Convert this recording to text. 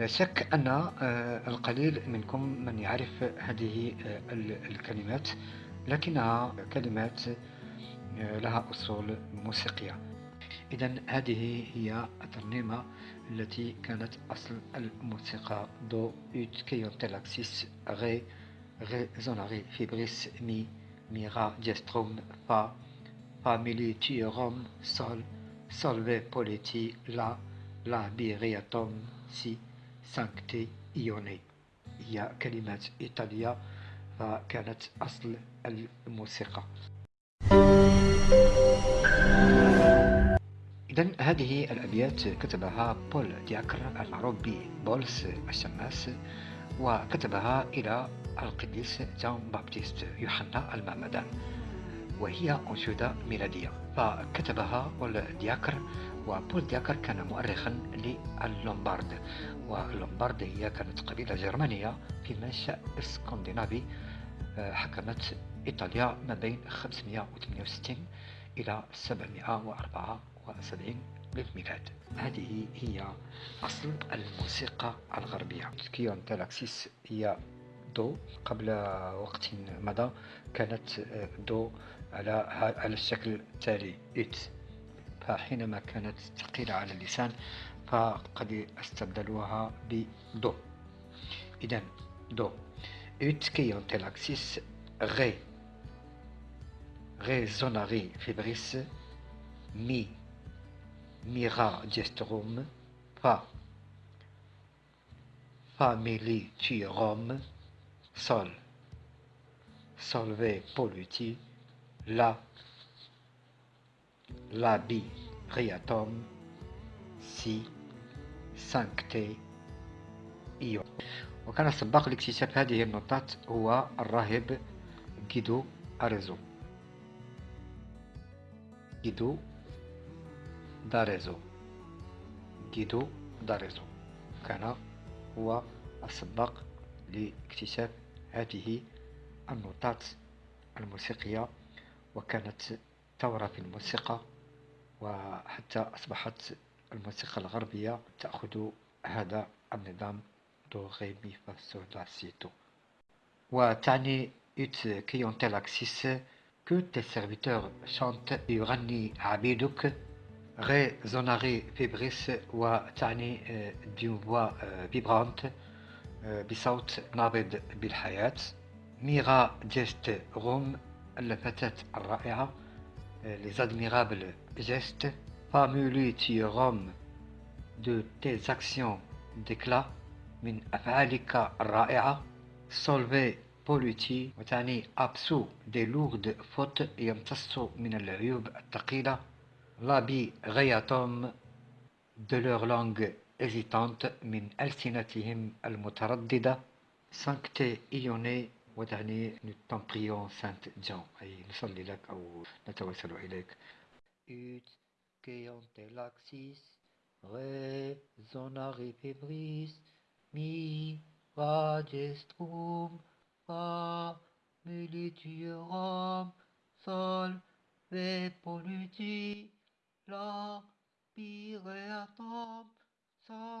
لا شك أن آه، القليل منكم من يعرف هذه آه، الكلمات لكنها كلمات آه، لها أصول موسيقية. إذا هذه هي الترنيمة التي كانت أصل الموسيقى دو ut queant laxis ري resonare fibris مي mira gestorum فا famuli tuorum سول solve polluti لا labii reatum سي. Sancte Ioannes هي كلمات إيطالية فكانت أصل الموسيقى إذا هذه الأبيات كتبها بول دياكر المعروف ببولس الشماس وكتبها إلى القديس جون بابتيست يوحنا المعمدان وهي أنشودة ميلادية. فكتبها بول دياكر وبول دياكر كان مؤرخا للومبارد واللومبارد هي كانت قبيلة جرمانية في منشأ اسكندنافي آه، حكمت إيطاليا ما بين 568 إلى 774 للميلاد هذه هي أصل الموسيقى الغربية. queant laxis هي دو قبل وقت مضى كانت آه، دو على على الشكل التالي ut فحينما كانت ثقيلة على اللسان فقد استبدلوها بدو إذا دو ut queant laxis ري resonare fibris مي mira gestorum فا famuli tuorum sol. Solve polluti. La. Labii reatum si sancte Io وكان سباق لاكتشاف هذه النقاط هو الراهب جيدو داريزو. جيدو داريزو. جيدو داريزو. كان هو السباق لاكتشاف هذه النوتات الموسيقية وكانت ثورة في الموسيقى وحتى أصبحت الموسيقى الغربية تأخذ هذا النظام دو ري مي فا لا وتعني ut queant laxis que serviteurs chantent يغني عبيدك resonare fibris وتعني d'une voix vibrante بصوت نابض بالحياة mira gestorum الفتاة الرائعة les admirables gestes فامولي تي روم دو تيز actions d'éclat من أفعالك الرائعة سولفي بوليتي وتعني أبسو دي لورد فوت يمتص من العيوب الثقيلة لابي غياتوم de leur langue hésitante من ألسنتهم المترددة سانكتي إيوني وتعني نتمبريون سانت جون أي نصلي لك أو نتوسل إليك Ut keantelaxis re zonari febris mi ragestrum fa milituram sol ve polluti la pireatam sa